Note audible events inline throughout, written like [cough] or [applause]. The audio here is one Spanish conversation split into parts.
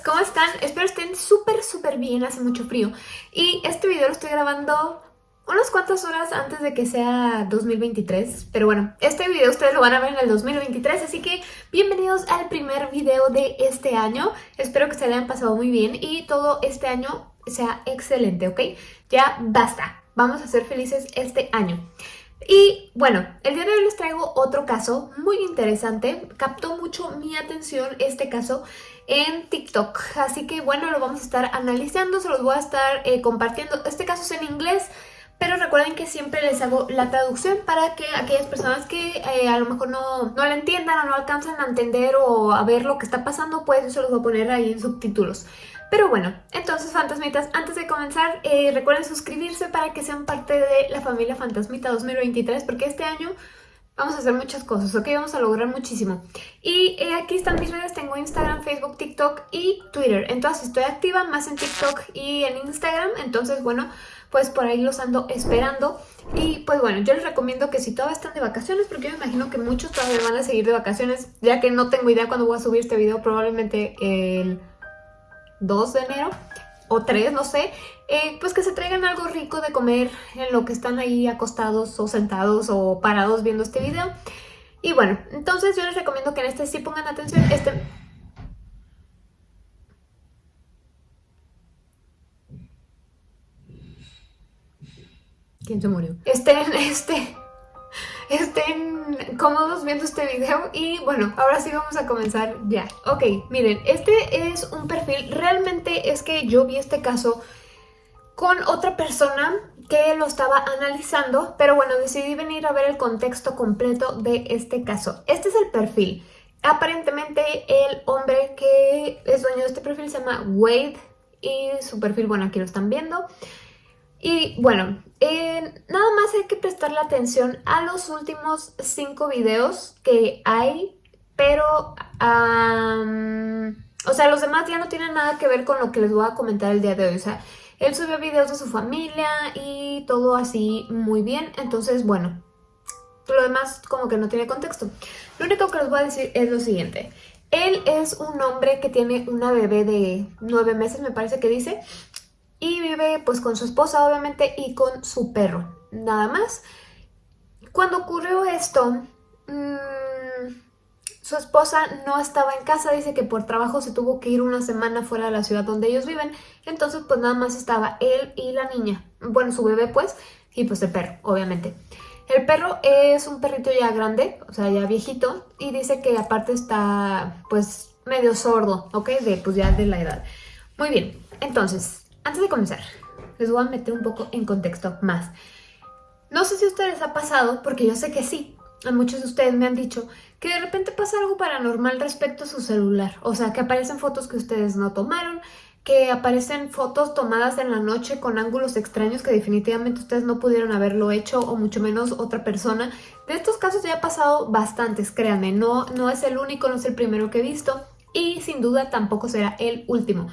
¿cómo están? Espero estén súper súper bien, hace mucho frío Y este video lo estoy grabando unas cuantas horas antes de que sea 2023 Pero bueno, este video ustedes lo van a ver en el 2023 Así que bienvenidos al primer video de este año Espero que se hayan pasado muy bien y todo este año sea excelente, ¿ok? Ya basta, vamos a ser felices este año y bueno, el día de hoy les traigo otro caso muy interesante. Captó mucho mi atención este caso en TikTok. Así que bueno, lo vamos a estar analizando, se los voy a estar eh, compartiendo. Este caso es en inglés, pero recuerden que siempre les hago la traducción para que aquellas personas que eh, a lo mejor no, no la entiendan o no alcanzan a entender o a ver lo que está pasando, pues eso los voy a poner ahí en subtítulos. Pero bueno, entonces fantasmitas, antes de comenzar eh, recuerden suscribirse para que sean parte de la familia Fantasmita 2023 porque este año vamos a hacer muchas cosas, ¿ok? Vamos a lograr muchísimo. Y eh, aquí están mis redes, tengo Instagram, Facebook, TikTok y Twitter. Entonces estoy activa más en TikTok y en Instagram, entonces bueno, pues por ahí los ando esperando. Y pues bueno, yo les recomiendo que si todavía están de vacaciones, porque yo me imagino que muchos todavía van a seguir de vacaciones, ya que no tengo idea cuándo voy a subir este video, probablemente el 2 de enero o 3, no sé, eh, pues que se traigan algo rico de comer en lo que están ahí acostados o sentados o parados viendo este video. Y bueno, entonces yo les recomiendo que en este sí pongan atención. Este... ¿Quién se murió? Este, [laughs] este estén cómodos viendo este video y bueno, ahora sí vamos a comenzar ya. Ok, miren, este es un perfil, realmente es que yo vi este caso con otra persona que lo estaba analizando, pero bueno, decidí venir a ver el contexto completo de este caso. Este es el perfil. Aparentemente el hombre que es dueño de este perfil se llama Wade y su perfil, bueno, aquí lo están viendo. Y bueno, eh, nada más hay que prestarle atención a los últimos cinco videos que hay, pero... o sea, los demás ya no tienen nada que ver con lo que les voy a comentar el día de hoy. O sea, él subió videos de su familia y todo así muy bien. Entonces, bueno, lo demás como que no tiene contexto. Lo único que les voy a decir es lo siguiente. Él es un hombre que tiene una bebé de nueve meses, me parece que dice y vive pues con su esposa obviamente y con su perro, nada más. Cuando ocurrió esto, mm, su esposa no estaba en casa, dice que por trabajo se tuvo que ir una semana fuera de la ciudad donde ellos viven, entonces pues nada más estaba él y la niña, bueno su bebé pues, y pues el perro, obviamente. El perro es un perrito ya grande, o sea ya viejito, y dice que aparte está pues medio sordo, ¿ok? De pues ya de la edad. Muy bien, entonces antes de comenzar, les voy a meter un poco en contexto más. No sé si a ustedes ha pasado, porque yo sé que sí. A muchos de ustedes me han dicho que de repente pasa algo paranormal respecto a su celular. O sea, que aparecen fotos que ustedes no tomaron, que aparecen fotos tomadas en la noche con ángulos extraños que definitivamente ustedes no pudieron haberlo hecho o mucho menos otra persona. De estos casos ya ha pasado bastantes, créanme, no, no es el único, no es el primero que he visto y sin duda tampoco será el último.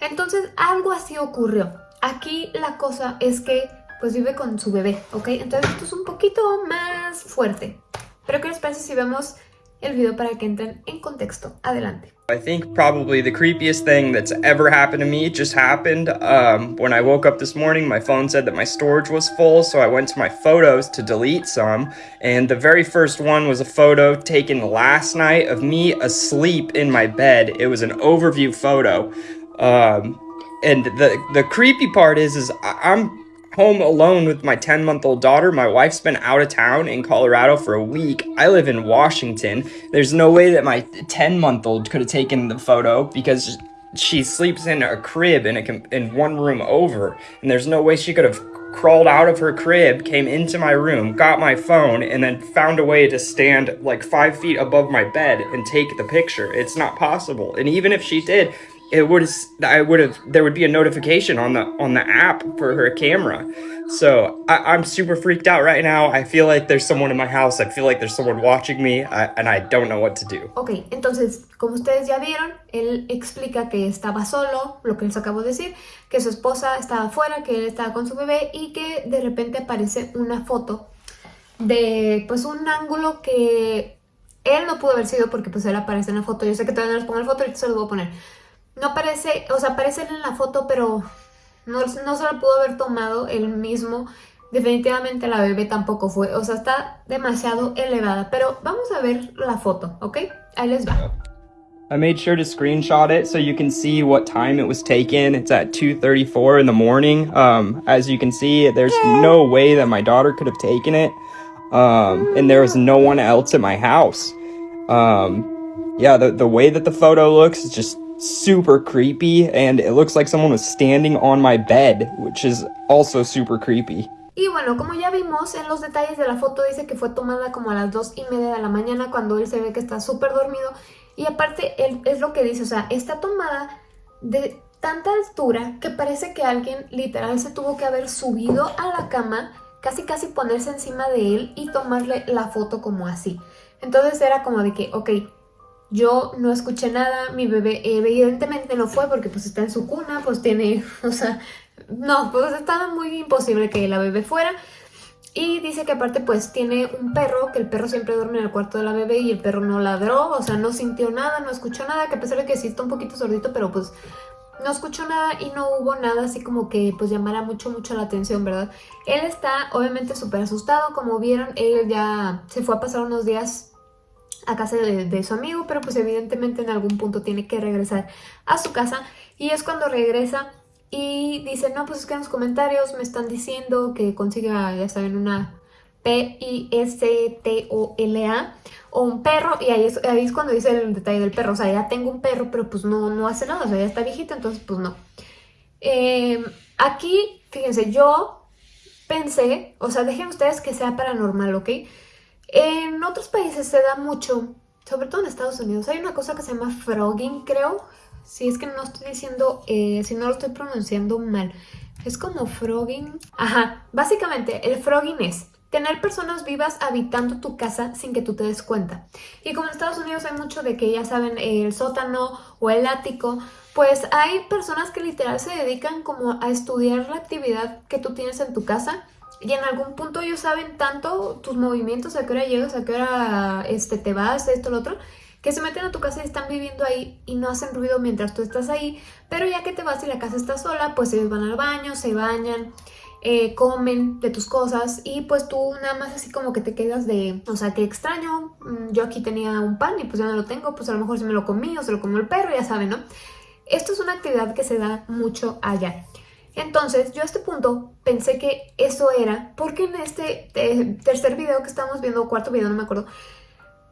Entonces algo así ocurrió. Aquí la cosa es que pues vive con su bebé, ¿ok? Entonces esto es un poquito más fuerte. Pero ¿qué les parece si vemos el video para que entren en contexto? Adelante. I think probably the creepiest thing that's ever happened to me just happened. Um, when I woke up this morning, my phone said that my storage was full, so I went to my photos to delete some. And the very first one was a photo taken last night of me asleep in my bed. It was an overview photo. Um, and the the creepy part is, is I'm home alone with my 10 month old daughter. My wife's been out of town in Colorado for a week. I live in Washington. There's no way that my 10 month old could have taken the photo because she sleeps in a crib in a in one room over, and there's no way she could have crawled out of her crib, came into my room, got my phone, and then found a way to stand like five feet above my bed and take the picture. It's not possible. And even if she did, it would I would have there would be a notification on the on the app for her camera. So I, super freaked out right now. I feel like there's someone in my house. I feel like there's someone watching me I, and I don't know what to do. Ok, entonces, como ustedes ya vieron, él explica que estaba solo, lo que les acabo de decir, que su esposa estaba afuera, que él estaba con su bebé y que de repente aparece una foto de pues un ángulo que él no pudo haber sido porque pues él aparece en la foto. Yo sé que todavía no les pongo la foto, ahorita se los voy a poner no aparece, o sea, aparece en la foto, pero no, no se la pudo haber tomado él mismo. Definitivamente la bebé tampoco fue, o sea, está demasiado elevada. Pero vamos a ver la foto, ¿ok? Ahí les va. I made sure to screenshot it so you can see what time it was taken. It's at 2.34 in the morning. Um, as you can see, there's no way that my daughter could have taken it. Um, and there was no one else at my house. Um, yeah, the, the way that the photo looks is just super creepy. And it looks like someone was standing on my bed, which is also super creepy. Y bueno, como ya vimos en los detalles de la foto, dice que fue tomada como a las 2 y media de la mañana cuando él se ve que está súper dormido y aparte, él, es lo que dice, o sea, está tomada de tanta altura que parece que alguien literal se tuvo que haber subido a la cama, casi casi ponerse encima de él y tomarle la foto como así. Entonces era como de que, ok, yo no escuché nada, mi bebé evidentemente no fue porque pues está en su cuna, pues tiene, [laughs] o sea, no, pues estaba muy imposible que la bebé fuera. Y dice que aparte pues tiene un perro, que el perro siempre duerme en el cuarto de la bebé y el perro no ladró, o sea, no sintió nada, no escuchó nada, que a pesar de que sí está un poquito sordito, pero pues no escuchó nada y no hubo nada así como que pues llamara mucho, mucho la atención, ¿verdad? Él está obviamente súper asustado, como vieron, él ya se fue a pasar unos días a casa de, su amigo, pero pues evidentemente en algún punto tiene que regresar a su casa y es cuando regresa y dice, no, pues es que en los comentarios me están diciendo que consiga, ya saben, una P-I-S-T-O-L-A o un perro. Y ahí es, ahí es cuando dice el detalle del perro. O sea, ya tengo un perro, pero pues no, no hace nada. O sea, ya está viejito, entonces pues no. Eh, aquí, fíjense, yo pensé, o sea, dejen ustedes que sea paranormal, ¿ok? En otros países se da mucho, sobre todo en Estados Unidos, hay una cosa que se llama frogging, creo. Si es que no estoy diciendo, eh, si no lo estoy pronunciando mal. Es como frogging. Ajá, básicamente el frogging es tener personas vivas habitando tu casa sin que tú te des cuenta. Y como en Estados Unidos hay mucho de que ya saben el sótano o el ático, pues hay personas que literal se dedican como a estudiar la actividad que tú tienes en tu casa y en algún punto ellos saben tanto tus movimientos, a qué hora llegas, a qué hora este, te vas, esto, lo otro, que se meten a tu casa y están viviendo ahí y no hacen ruido mientras tú estás ahí, pero ya que te vas y la casa está sola, pues ellos van al baño, se bañan, eh, comen de tus cosas y pues tú nada más así como que te quedas de, o sea, qué extraño, mm, yo aquí tenía un pan y pues ya no lo tengo, pues a lo mejor se me lo comí o se lo comió el perro, ya saben, ¿no? Esto es una actividad que se da mucho allá. Entonces, yo a este punto pensé que eso era porque en este eh, tercer video que estamos viendo, o cuarto video, no me acuerdo,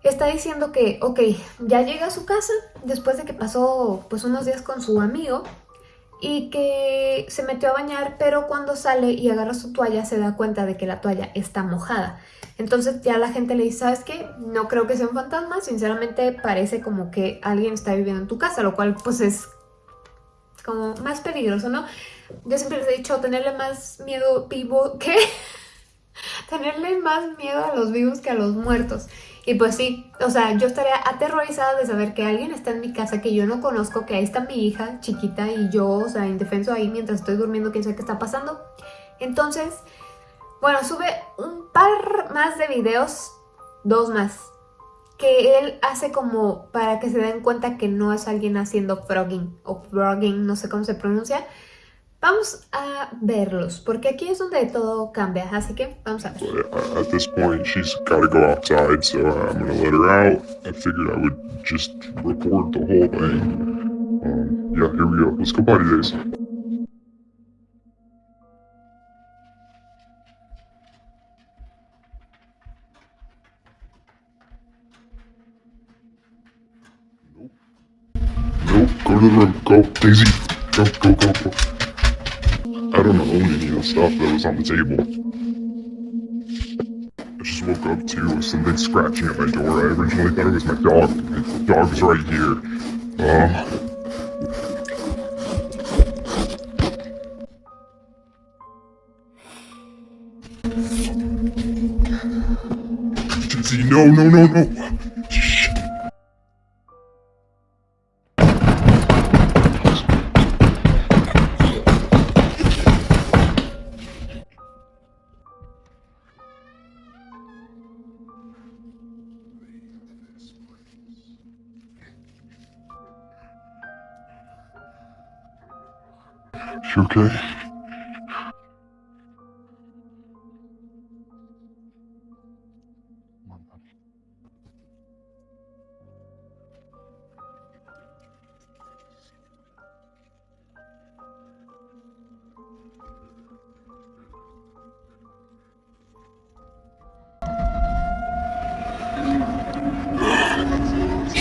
está diciendo que, ok, ya llega a su casa después de que pasó pues unos días con su amigo y que se metió a bañar, pero cuando sale y agarra su toalla se da cuenta de que la toalla está mojada. Entonces ya la gente le dice, ¿sabes qué? No creo que sea un fantasma, sinceramente parece como que alguien está viviendo en tu casa, lo cual pues es como más peligroso, ¿no? Yo siempre les he dicho, tenerle más miedo vivo que... [laughs] tenerle más miedo a los vivos que a los muertos. Y pues sí, o sea, yo estaría aterrorizada de saber que alguien está en mi casa que yo no conozco, que ahí está mi hija chiquita y yo, o sea, indefenso ahí mientras estoy durmiendo, quién sabe qué está pasando. Entonces, bueno, sube un par más de videos, dos más, que él hace como para que se den cuenta que no es alguien haciendo frogging o frogging, no sé cómo se pronuncia, Vamos a verlos, porque aquí es donde todo cambia, así que vamos a ver. At this point, she's got to go outside, so I'm to let her out. I figured I would just record the whole thing. Um, yeah, here we go. Let's go party days. Go to the room. Go, Daisy. Go, go, go. Don't any of the stuff that was on the table. I just woke up to something scratching at my door. I originally thought it was my dog. My dog's right here. Uh, no, no, no, no. She okay?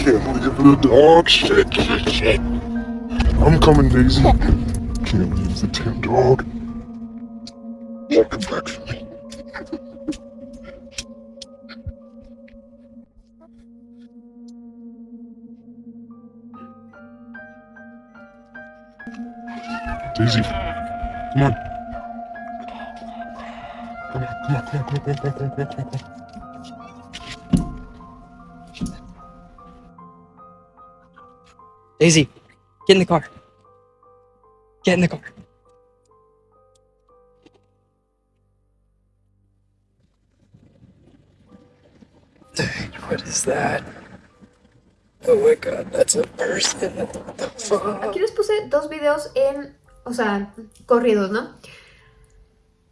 can't believe the dog shit. I'm coming, Daisy. [laughs] can't leave the damn dog. Come back for me. Daisy, come on. Come on, come on, come on, come on, come on, come on, come on. Daisy, get in the car. Get in the car. What is that? Oh my god, that's a person. What the fuck? Aquí les puse dos videos en, o sea, corridos, ¿no?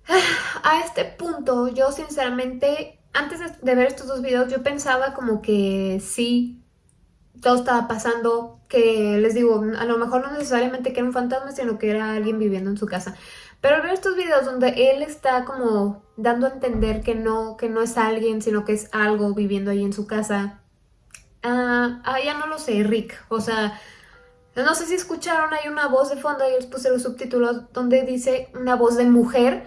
[sighs] A este punto, yo sinceramente, antes de ver estos dos videos, yo pensaba como que sí, todo estaba pasando, que les digo, a lo mejor no necesariamente que era un fantasma, sino que era alguien viviendo en su casa. Pero al estos videos donde él está como dando a entender que no, que no es alguien, sino que es algo viviendo ahí en su casa, ah, ah, ya no lo sé, Rick, o sea... No sé si escucharon, hay una voz de fondo, ahí les puse los subtítulos, donde dice una voz de mujer.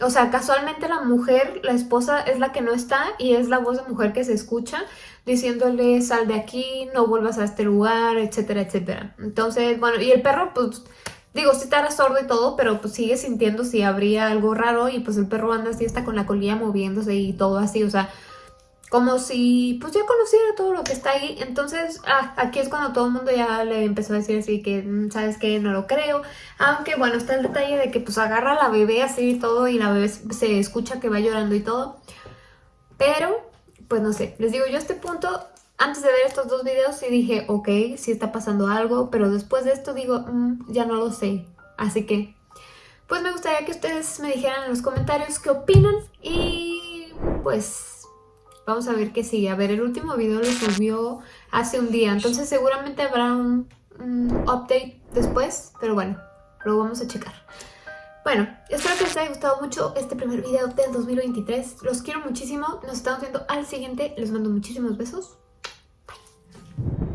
O sea, casualmente la mujer, la esposa, es la que no está y es la voz de mujer que se escucha diciéndole sal de aquí, no vuelvas a este lugar, etcétera, etcétera. Entonces, bueno, y el perro, pues, digo, sí estará sordo y todo, pero pues sigue sintiendo si habría algo raro y pues el perro anda así, está con la colilla moviéndose y todo así, o sea, como si pues ya conociera todo lo que está ahí. Entonces, ah, aquí es cuando todo el mundo ya le empezó a decir así que, mm, ¿sabes qué? No lo creo. Aunque bueno, está el detalle de que pues agarra a la bebé así y todo y la bebé se escucha que va llorando y todo. Pero, pues no sé, les digo, yo a este punto, antes de ver estos dos videos sí dije, ok, sí está pasando algo, pero después de esto digo, "Mm, ya no lo sé. Así que, pues me gustaría que ustedes me dijeran en los comentarios qué opinan y pues Vamos a ver qué sigue. A ver, el último video lo subió hace un día. Entonces seguramente habrá un, un update después. Pero bueno, lo vamos a checar. Bueno, espero que les haya gustado mucho este primer video del 2023. Los quiero muchísimo. Nos estamos viendo al siguiente. Les mando muchísimos besos. Bye.